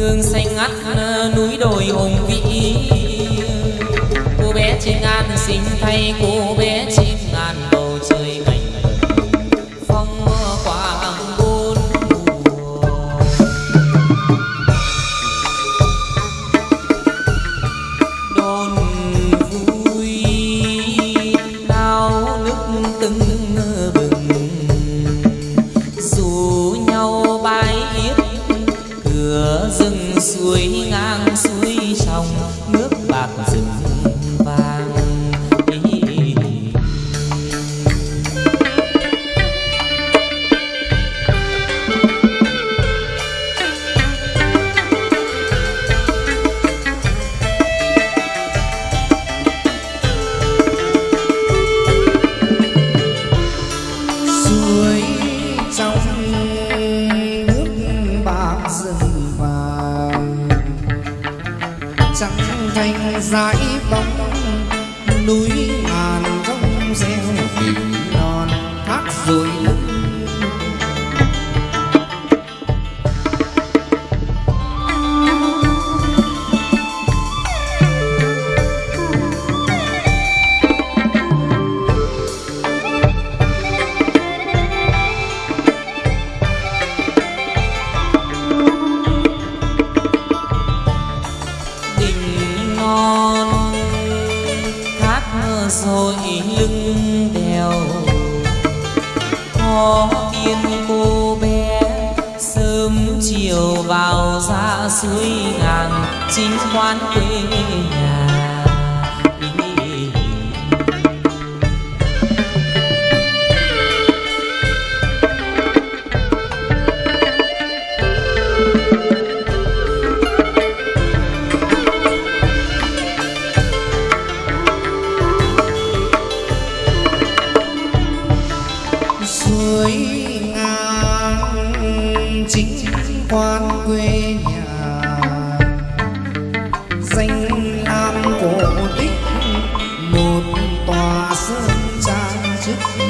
nương xanh ngắt núi đồi hùng vĩ. Cô bé trên an xin thay cô bé trên rồi lưng đèo. Có tiên cô bé, sớm chiều vào ra suối ngàn, chính quán quê 之。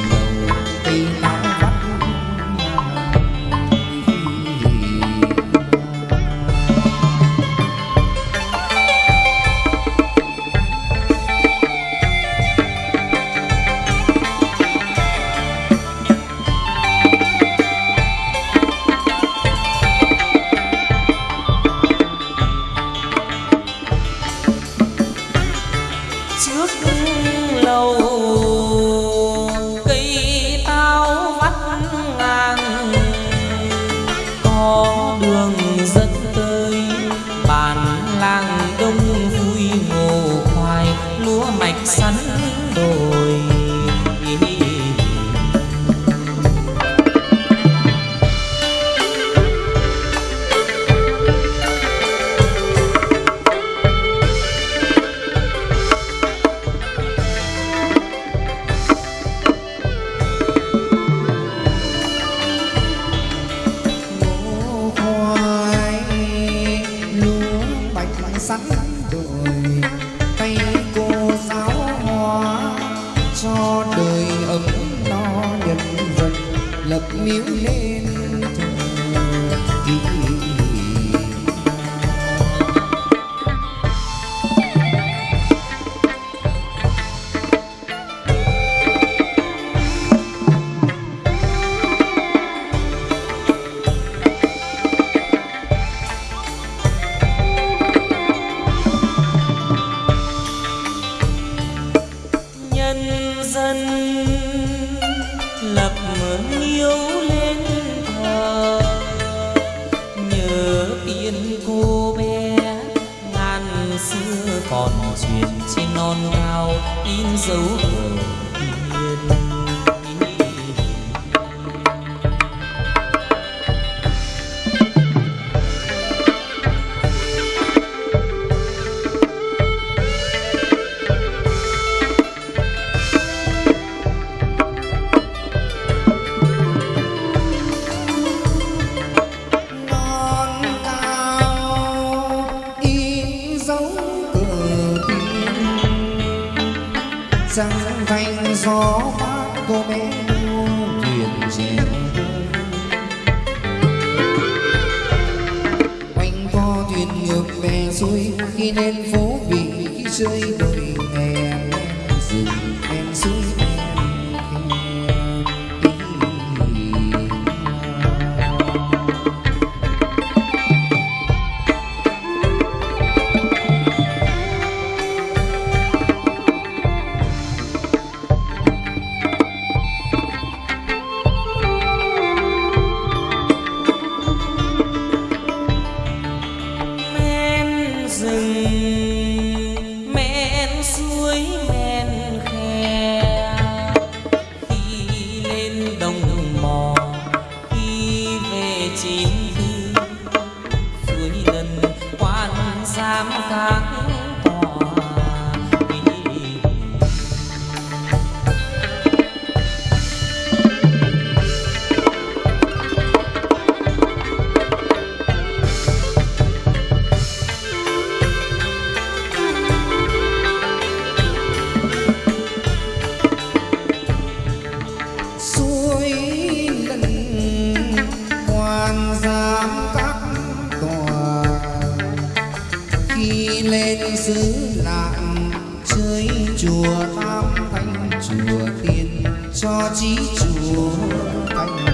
gió mát cô bé yêu thuyền rèn quanh co thuyền ngược bè xuôi, khi lên phố vị rơi đời nghề Isn't nạn chơi chùa tam thanh chùa tiên cho chí chùa canh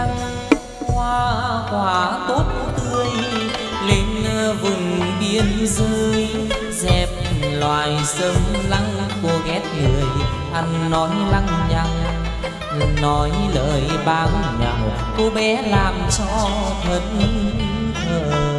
đăng hoa quả tốt tươi, lên vùng biên giới, dẹp loài sâm lăng cô ghét người, ăn nói lăng nhăng, nói lời báng nhào cô bé làm cho thân thờ.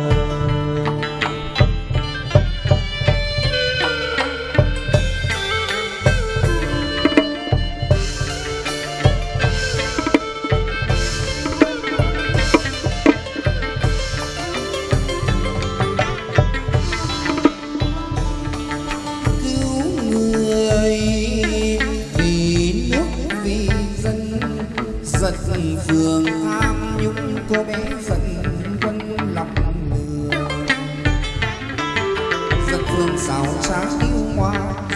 Sáng trá yêu hoa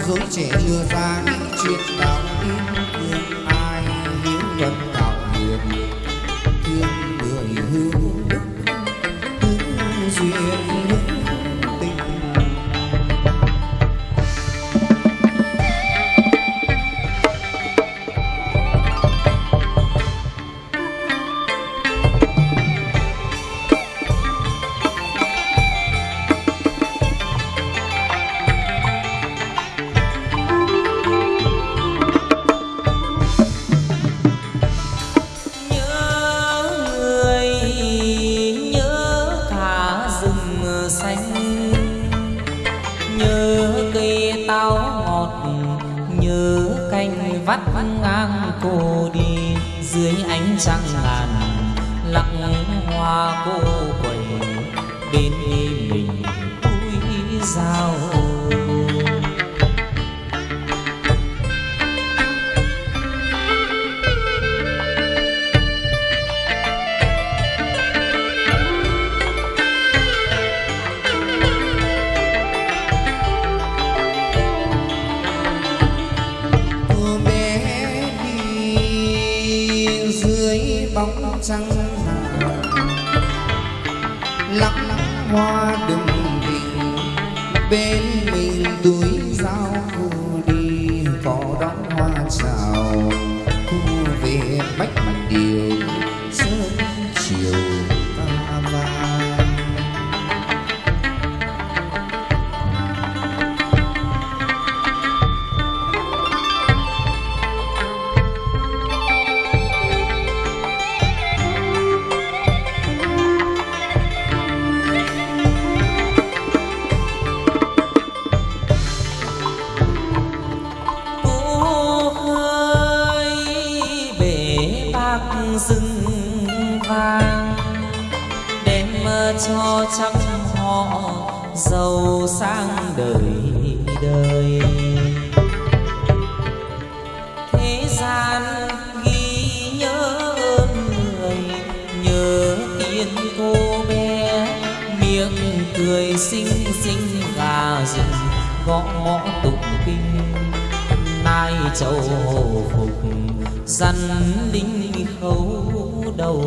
dối trẻ lừa ra những chuyện đạo tin thương xanh. Nhớ cây táo ngọt, nhớ canh vắt ngang cô đi. Dưới ánh trăng ngàn, lặng hoa cô quẩy. Bên mình tôi giao mình túi dao cô đi có đón hoa chào. Cô về bách điều cười xinh xinh gà rừng, gõ ngõ tục kinh. Nai châu hồ phục dằn linh khấu đầu.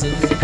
faces.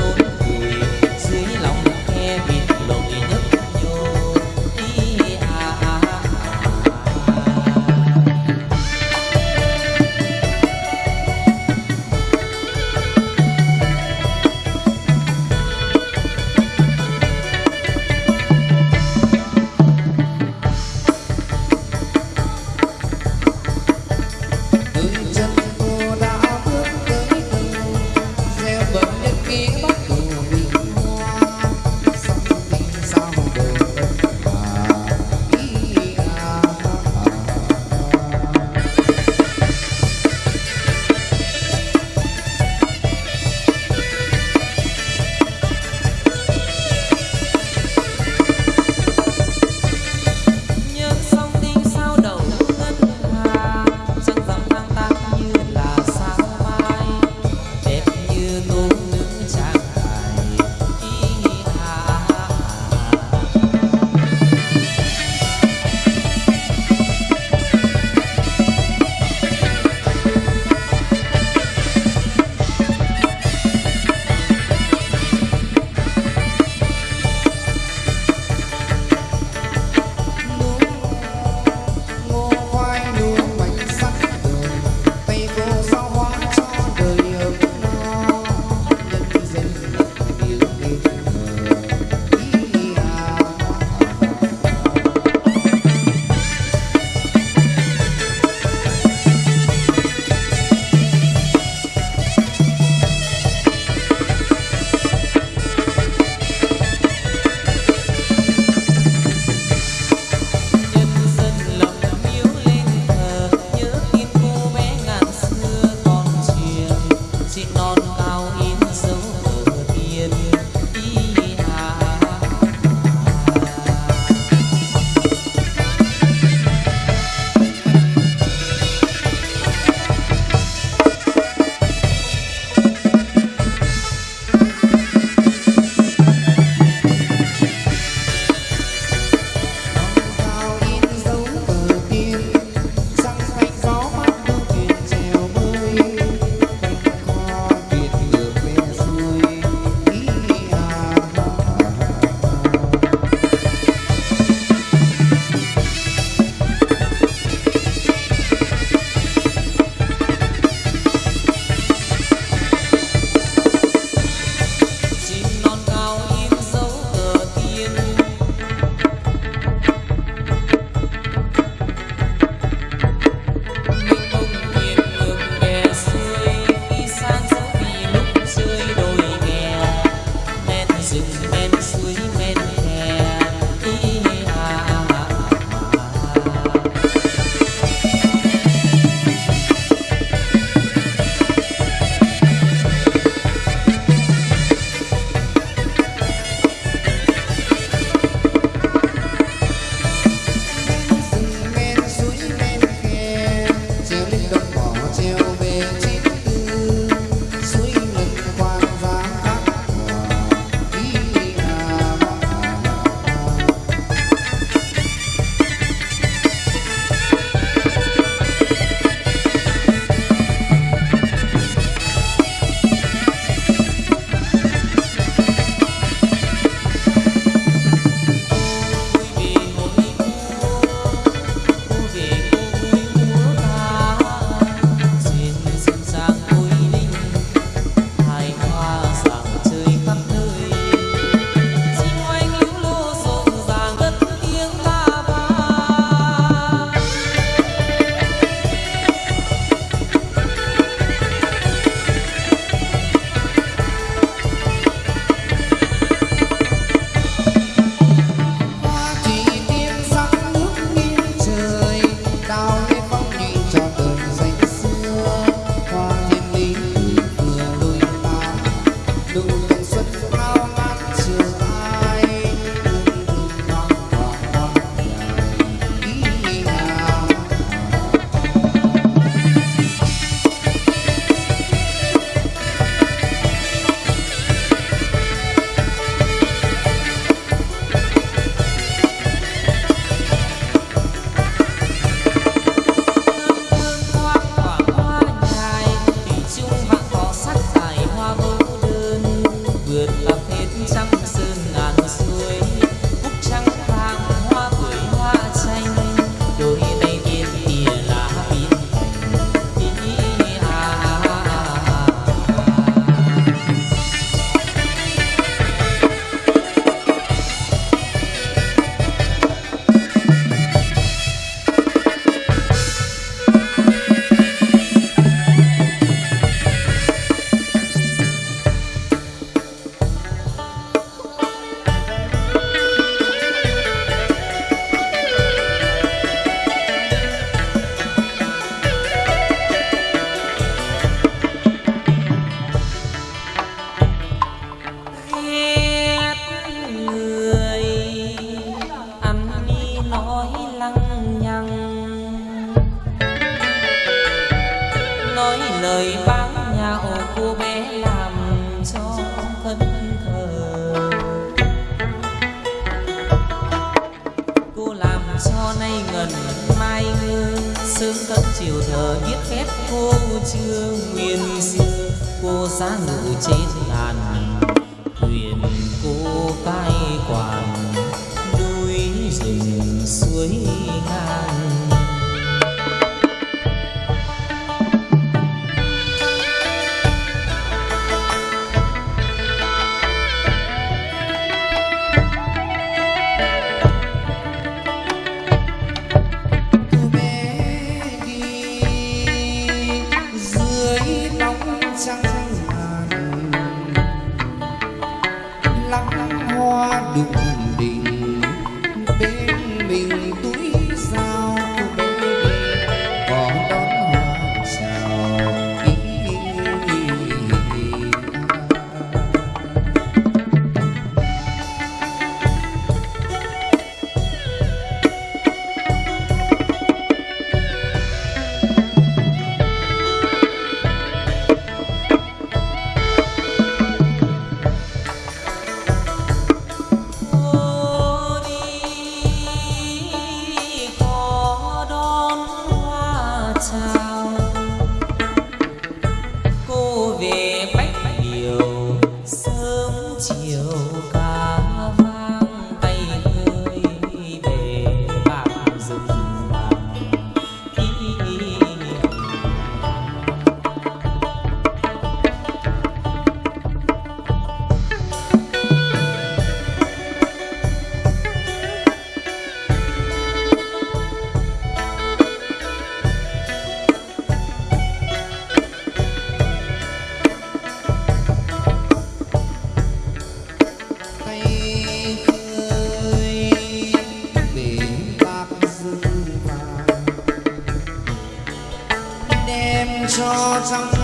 Trong